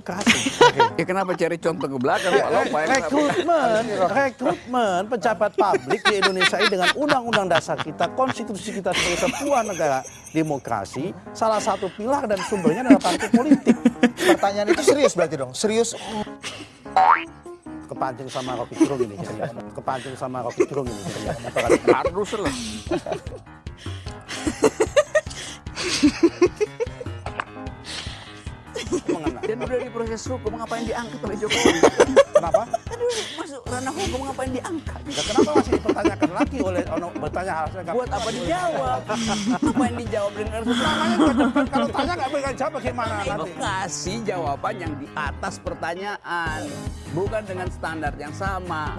kasih. Ya kenapa cari contoh ke belakang Pak Lopa? ya? Rekrutmen, rekrutmen pejabat publik di Indonesia ini dengan undang-undang dasar kita, konstitusi kita sebagai sebuah negara demokrasi, salah satu pilar dan sumbernya adalah partai politik. Pertanyaan itu serius berarti dong. Serius. Kepancing sama Rocky Gerung ini, serius. Kepancing sama Rocky Gerung ini, serius. Harus lah. Mengenai. Dan udah di proses hukum, ngapain diangkat oleh Jokowi? Kenapa? Aduh, masuk ranah hukum, ngapain diangkat? Ya, kenapa masih dipertanyakan lagi oleh ono bertanya harusnya nggak- Buat apa dijawab? Ngapain dijawab dengan Namanya. Kalau tanya nggak berikan jawab bagaimana Itu nanti? kasih jawaban yang di atas pertanyaan, bukan dengan standar yang sama.